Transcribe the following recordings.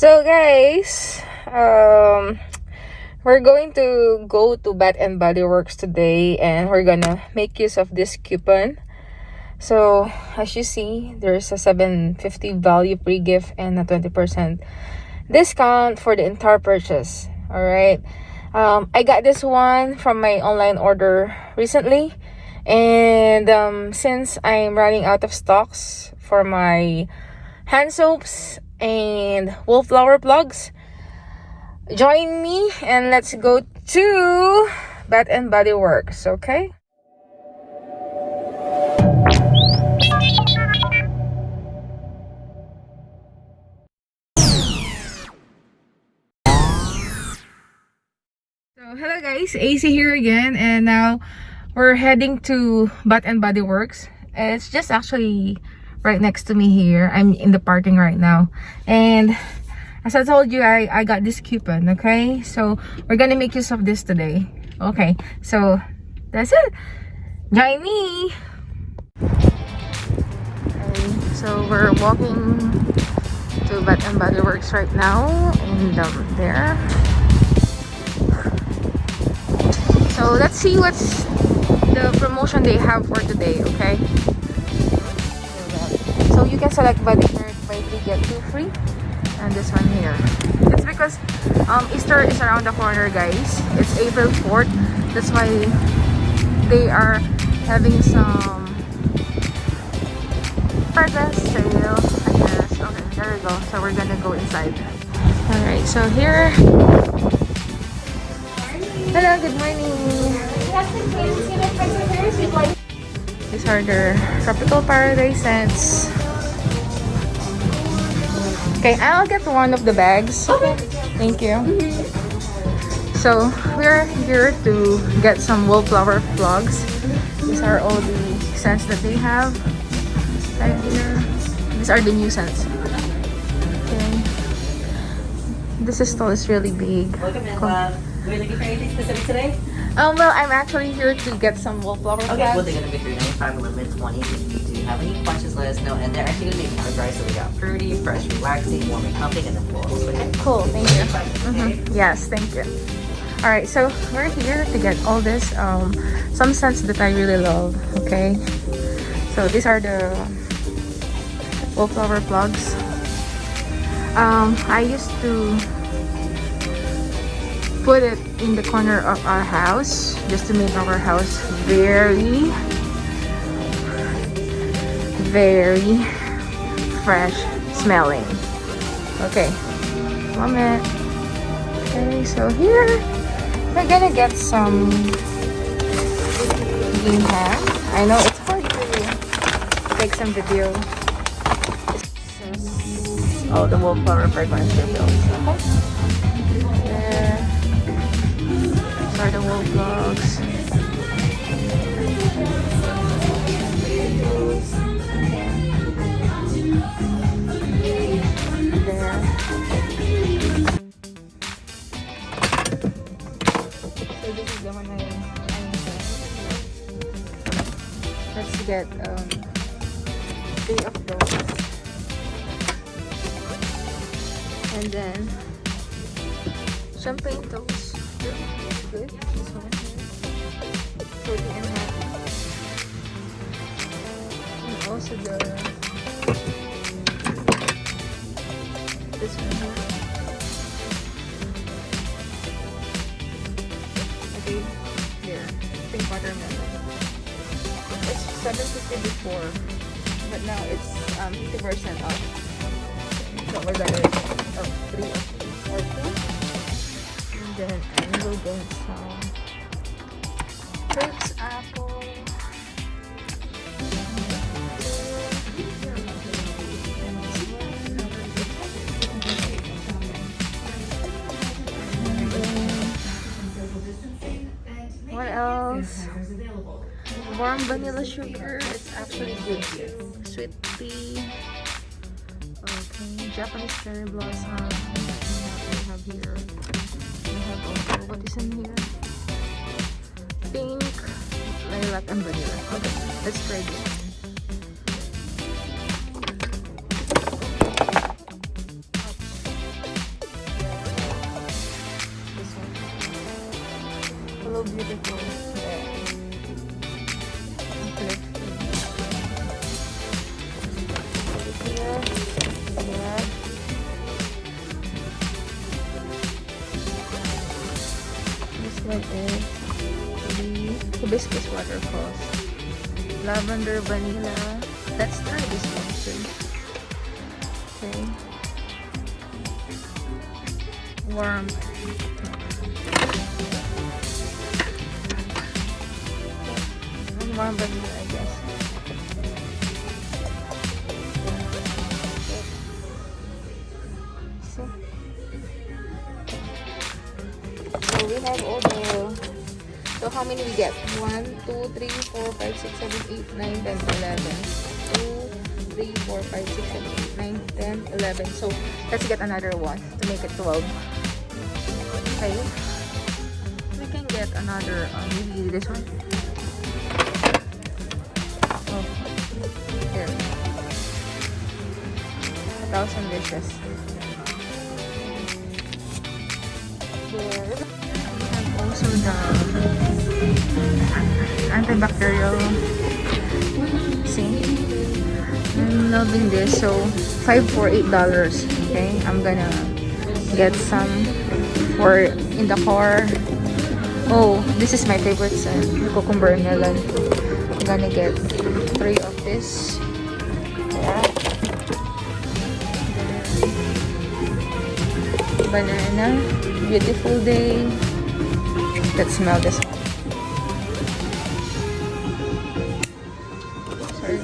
So guys, um, we're going to go to Bath and Body Works today and we're gonna make use of this coupon. So as you see, there's a 750 value pre-gift and a 20% discount for the entire purchase. All right. Um, I got this one from my online order recently and um, since I'm running out of stocks for my hand soaps and wallflower plugs join me and let's go to Bath and Body Works okay So hello guys, AC here again and now we're heading to Bath and Body Works. It's just actually right next to me here. I'm in the parking right now. And as I told you, I, I got this coupon, okay? So, we're gonna make use of this today. Okay, so, that's it. Join me! Okay, so we're walking to Bath and Body Works right now. And um, there. So, let's see what's the promotion they have for today, okay? You can select body shirt, buy 3 get 2 free. And this one here. It's because um, Easter is around the corner, guys. It's April 4th. That's why they are having some presents sale, I guess. Okay, there we go. So we're gonna go inside. Alright, so here. Hello, good morning. These are the Tropical Paradise scents. Okay, I'll get one of the bags. Okay. Thank you. So, we're here to get some wallflower plugs. These are all the scents that they have right here. These are the new scents. Okay. This stall is really big. Welcome, and uh, are looking for anything specific today? Um, well, I'm actually here to get some wallflower Okay, plugs. well, they're gonna be 395 limit 20. If you do have any questions, let us know. And they're actually gonna be categorized. So we got fruity, fresh, relaxing, warm and comfy, and then full. So yeah. Cool, thank you. Mhm. Yes, thank you. All right, so we're here to get all this, um, some scents that I really love. Okay, so these are the wallflower plugs. Um, I used to put it in the corner of our house just to make our house very, very fresh smelling. Okay, moment. Okay, so here we're gonna get some Gingham. I know it's hard to take some video. Oh, the wallflower fragrance refills. Okay. Um of. And then champagne toast. Good. This one here. 40 and half. And also the this one here. Before, but now it's um 50% off. So we're gonna oh, three or two. And then I will get some grapes, apple. What else? Warm vanilla sugar. Actually good. Sweet tea. Okay, Japanese cherry blossom. We have here. We have also what is in here? Pink, lilac, and vanilla. Okay, let's try this hibiscus waterfalls. Lavender vanilla. Let's try this too. Okay. Warm. Warm vanilla, how many we get? 1, 2, 3, 4, 5, 6, 7, 8, 9, 10, 11. 2, 3, 4, 5, 6, 7, 8, 9, 10, 11. So let's get another one to make it 12. Okay. We can get another, uh, maybe this one. Oh, here. A thousand wishes. There. Also the antibacterial. See? I'm loving this. So five for eight dollars. Okay I'm gonna get some for in the car. Oh this is my favorite scent cucumber melon. I'm gonna get three of this. Banana. Beautiful day let's smell this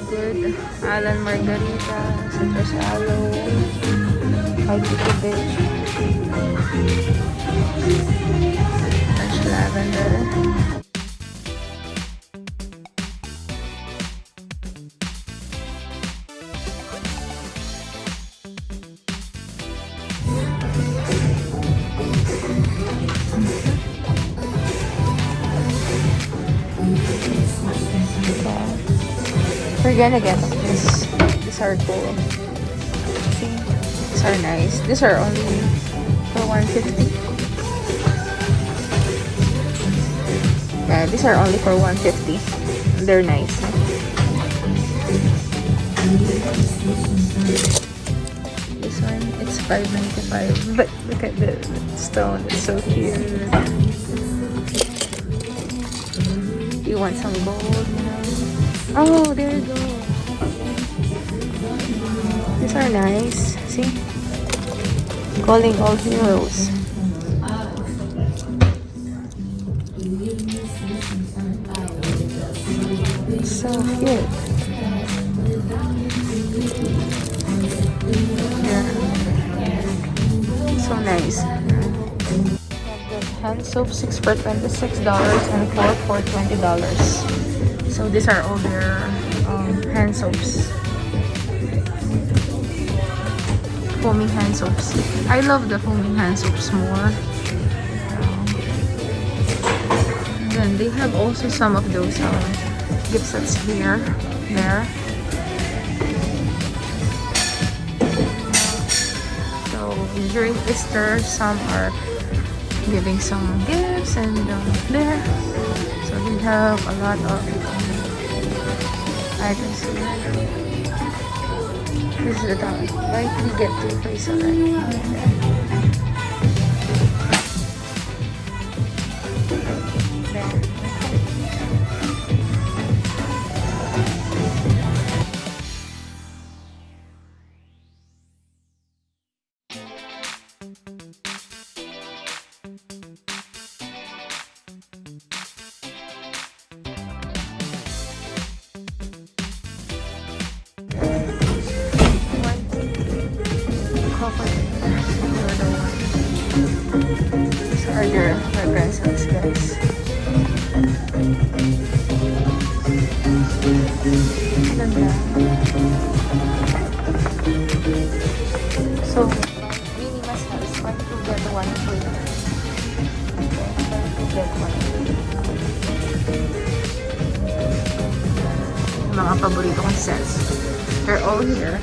good. Island Margarita, Citrus Aloe, Hibiscus Beach, Fresh Lavender. We're gonna get this. These are cool. See? These are nice. These are only for 150. Yeah, these are only for 150. They're nice. This one, it's 595. But look at the stone. It's so cute. You want some gold, you know? Oh, there you go. These are nice. See? Calling all heroes. So cute. So nice. Hand soap, 6 for $26 and 4 for $20. So these are all their um, hand soaps. Foaming hand soaps. I love the foaming hand soaps more. Um, then they have also some of those um, gift sets here, there. So during Easter, some are giving some gifts and um, there. So they have a lot of items here. This is the top. Buy three get two free so So, mini mas has one to get one free. One to get one Mga paborito kong scents. They're all here.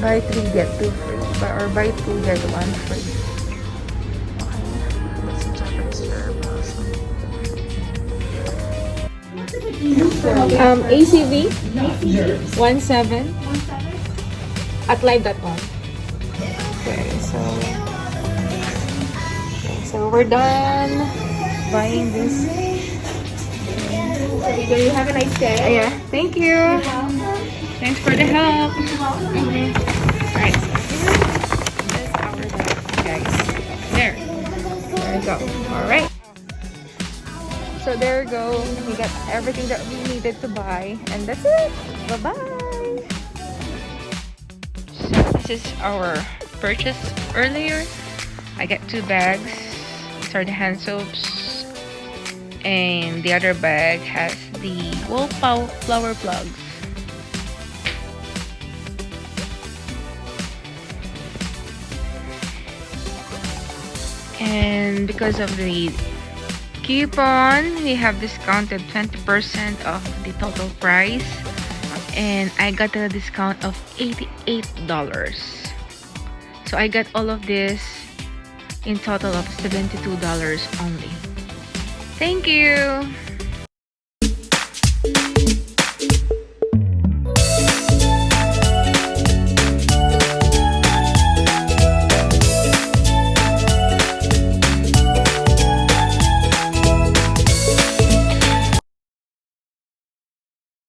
buy three get two free or buy two get one free Um, ACV? 17 at live.com. Okay, so okay, so we're done buying this. So you have a nice day. Yeah, thank you. Thanks for the help. Alright, this is our bag, guys. There. There we go. Alright. So there we go. We got everything that we needed to buy. And that's it. Bye-bye. So this is our purchase earlier. I got two bags. These are the hand soaps. And the other bag has the wallflower flower plugs. And because of the coupon, we have discounted 20% of the total price. And I got a discount of $88. So I got all of this in total of $72 only. Thank you!